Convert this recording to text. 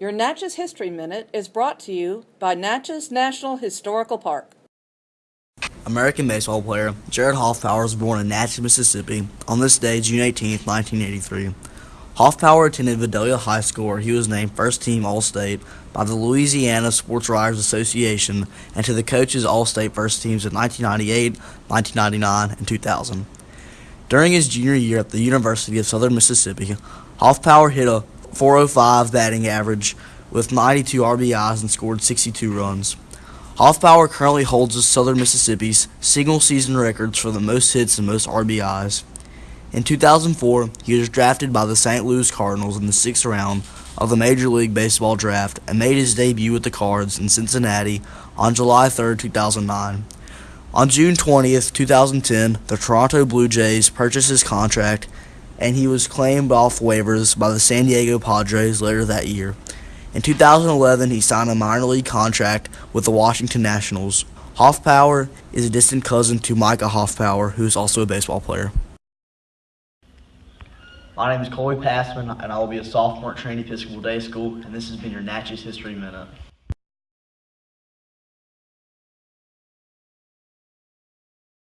Your Natchez History Minute is brought to you by Natchez National Historical Park. American baseball player Jared Hoffpauir was born in Natchez, Mississippi on this day, June 18, 1983. Hoffpauir attended Vidalia High School where he was named first team All-State by the Louisiana Sports Writers Association and to the coaches All-State first teams in 1998, 1999, and 2000. During his junior year at the University of Southern Mississippi, Hoffpauir hit a 405 batting average with 92 RBIs and scored 62 runs. Hoffpauir currently holds the Southern Mississippi's single season records for the most hits and most RBIs. In 2004, he was drafted by the St. Louis Cardinals in the sixth round of the Major League Baseball draft and made his debut with the Cards in Cincinnati on July 3, 2009. On June 20, 2010, the Toronto Blue Jays purchased his contract and he was claimed off waivers by the San Diego Padres later that year. In 2011, he signed a minor league contract with the Washington Nationals. Hoffpauir is a distant cousin to Micah Hoffpauir, who is also a baseball player. My name is Colby Passman, and I will be a sophomore at Trinity Episcopal Day School, and this has been your Natchez History Minute.